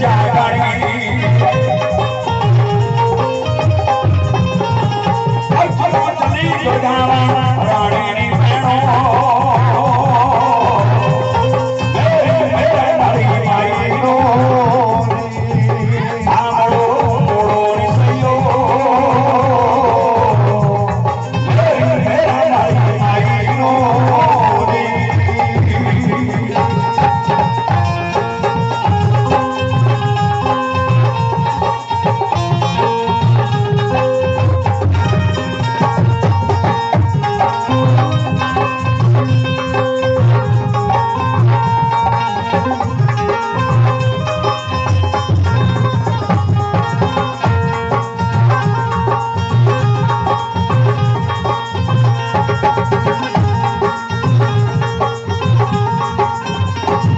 जागरणी